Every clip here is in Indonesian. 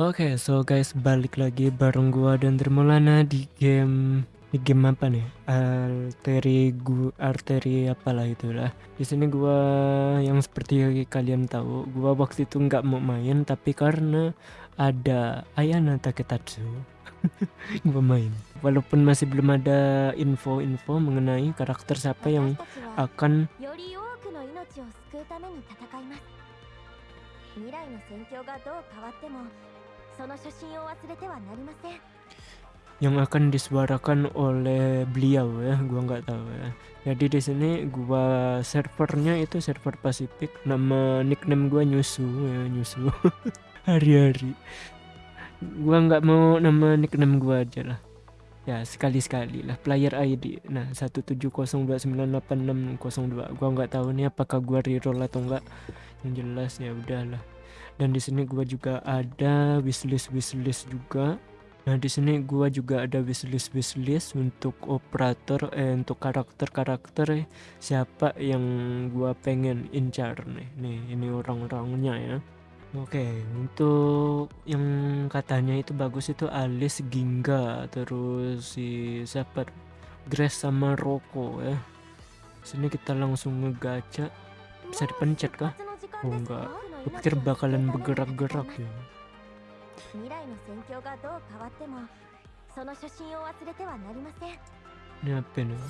Oke, so guys balik lagi bareng gua dan Dermolana di game di game apa nih? Arteri gu arteri apalah itulah. Di sini gua yang seperti kalian tahu, gua waktu itu nggak mau main tapi karena ada Ayana Taketatsu gua main. Walaupun masih belum ada info-info mengenai karakter siapa yang akan yang akan disuarakan oleh beliau ya gua nggak tahu ya. Jadi di sini gua servernya itu server Pasifik. Nama nickname gua nyusu ya nyusu. Hari-hari. Gua nggak mau nama nickname gua aja lah. Ya sekali-sekali lah. Player ID nah 170298602 gua nggak tahu nih apakah gua reroll atau enggak yang jelas ya udahlah dan di sini gua juga ada wishlist wishlist juga Nah di sini gua juga ada wishlist wishlist untuk operator eh, untuk karakter karakter eh, siapa yang gua pengen incar nih nih ini orang-orangnya ya. Oke okay, untuk yang katanya itu bagus itu alis Gingga terus si siapa Grace sama Roko ya. Sini kita langsung ngegaca bisa dipencet kah? Oh enggak gue pikir bakalan bergerak-gerak ya. Ini apa nih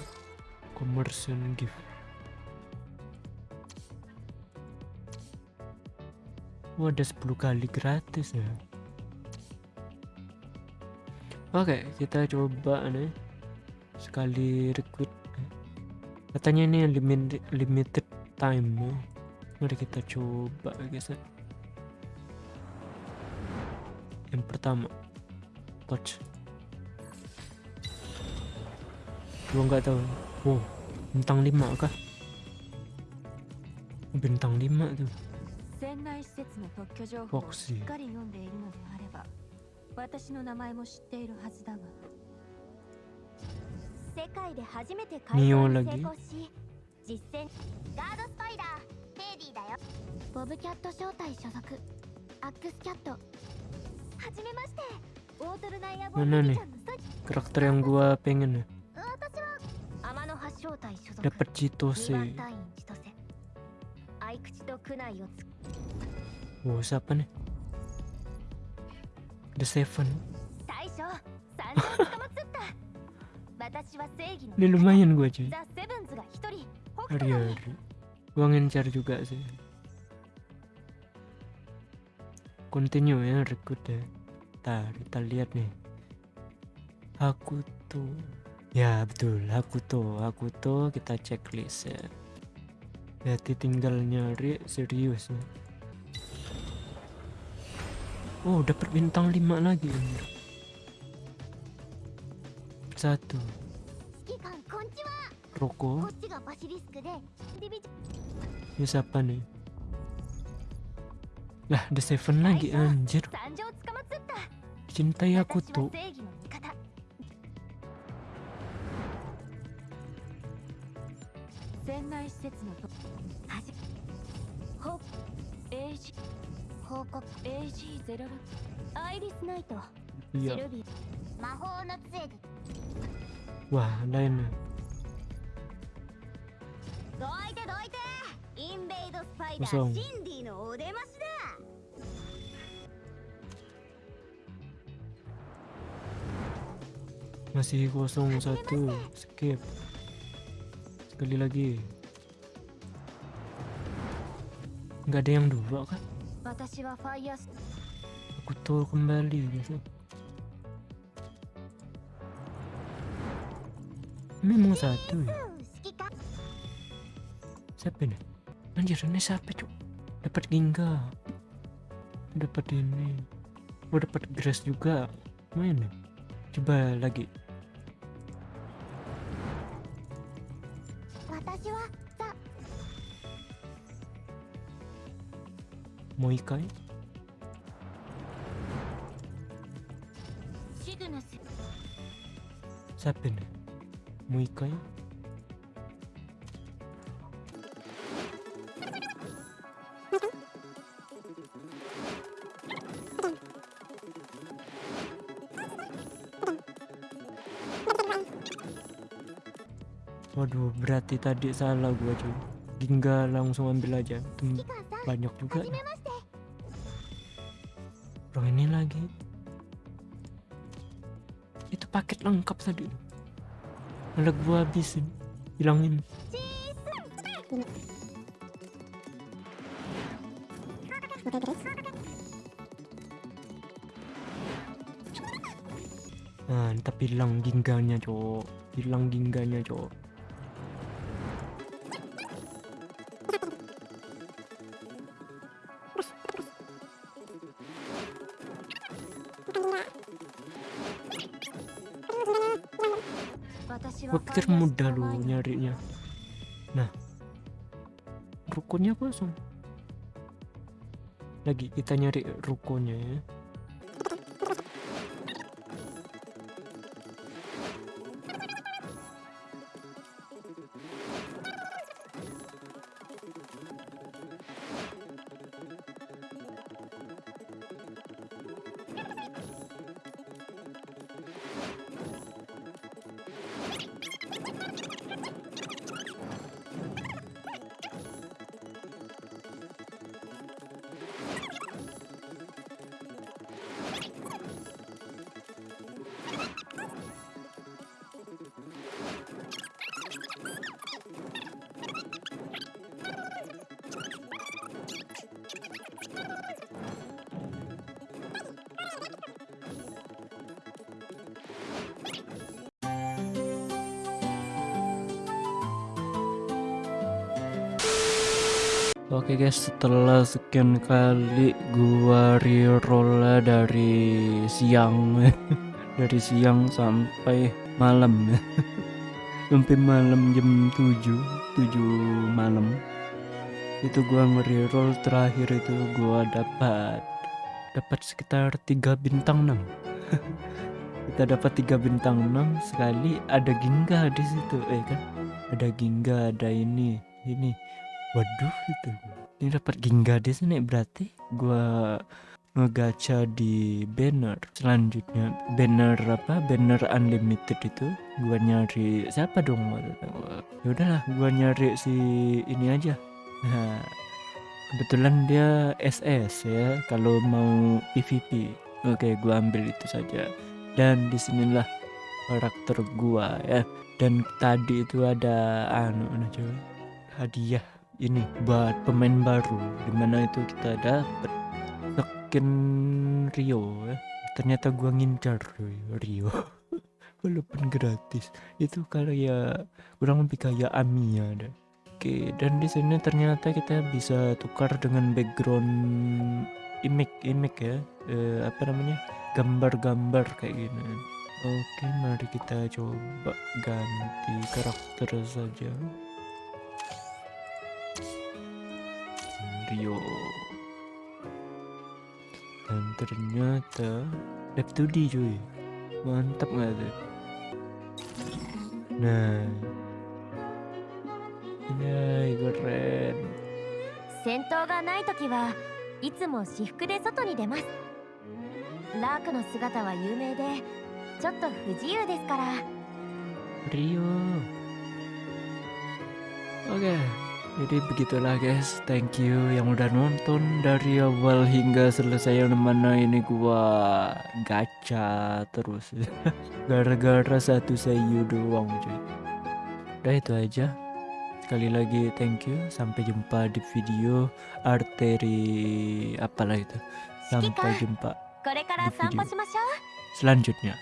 commercial gift. Wah, ada 10 kali gratis ya. Oke, okay, kita coba nih. Sekali request. Katanya ini limited limited time. Ya. Mari kita coba guys ya. Yang pertama, touch. Gua nggak tahu. Wow, bintang 5 kah? Bintang 5 tuh. 船内施設の特許情報を Foxy しっかり読んでいるのであれば私の名前も知っているはずだが世界で初めて改造に成功し実践ガードス ボブキャット招待所属アックスキャットはじめましてオートルナイアボ Mana ビ nih ちゃんのスト Karakter yang gua pengen ya. 私は天の葉招待所属 Dapat 二 Chitose. 番隊員千歳合口と区内をつ Wow, siapa nih? The Seven. 大将三人捕まっちゃった私は正義の Ini lumayan gua cuy. ザ・セブンズが一人北斗の Hari-hari. Gua ngencar juga sih. continue ya rekrut ya. Kita, kita lihat nih. Aku tuh ya betul aku tuh aku tuh kita checklist ya. Jadi tinggal nyari serius ya. oh dapat bintang lima lagi satu. Roko ini siapa nih? Lah ada Seven lagi anjir Cintai aku tuh Iya. Wah, lain nih. どいて masih kosong satu. Skip. Sekali lagi. Nggak ada yang dua kan? Aku tahu kembali gitu memang satu ya? Siapa ini? Anjir ini siapa cuk? Dapat gingga. Dapat ini. Udah dapat grass juga. Main coba lagi. 私はザ。もう一回？シグナス。チャップルもう一回？Waduh berarti tadi salah gua cuy. Ginga langsung ambil aja. Tem banyak juga Bro ini lagi. Itu paket lengkap tadi. Malah gua habisin. Hilangin. Nah tapi hilang gingganya cowok. Hilang gingganya cowok gue pikir mudah lu nyarinya. Nah rukunnya kosong. Lagi kita nyari rukonya ya Oke guys, setelah sekian kali gua reroll dari siang dari siang sampai malam sampai malam jam 7, 7 malam. Itu gua nge-reroll terakhir itu gua dapat dapat sekitar 3 bintang 6. Kita dapat 3 bintang 6 sekali ada Ginga di situ, eh kan. Ada Ginga, ada ini, ini Waduh itu. Ini dapat Ginga di sini berarti. Gua ngegacha di banner selanjutnya. Banner apa? Banner unlimited itu. Gua nyari siapa dong? Ya udahlah gua nyari si ini aja. Nah kebetulan dia SS ya kalau mau PVP oke gua ambil itu saja. Dan di sinilah karakter gua ya. Dan tadi itu ada anu anu hadiah ini buat pemain baru di mana itu kita dapat skin Rio ya. Ternyata gua ngincar Rio. Walaupun gratis. Itu kayak kurang lebih kayak Amia deh Oke dan di sini ternyata kita bisa tukar dengan background image image ya. Eh, apa namanya? Gambar-gambar kayak gini. Oke mari kita coba ganti karakter saja Rio dan ternyata 2D cuy mantap nggak tuh nah ini keren 戦闘がない時はいつも私服で外に出ますラークの姿は有名でちょっと不自由ですから Rio oke okay. Jadi begitulah guys. Thank you yang udah nonton dari awal hingga selesai. Yang mana ini gua gacha terus. Gara-gara satu sayu doang cuy. Udah itu aja. Sekali lagi thank you. Sampai jumpa di video arteri apalah itu. Sampai jumpa di video. selanjutnya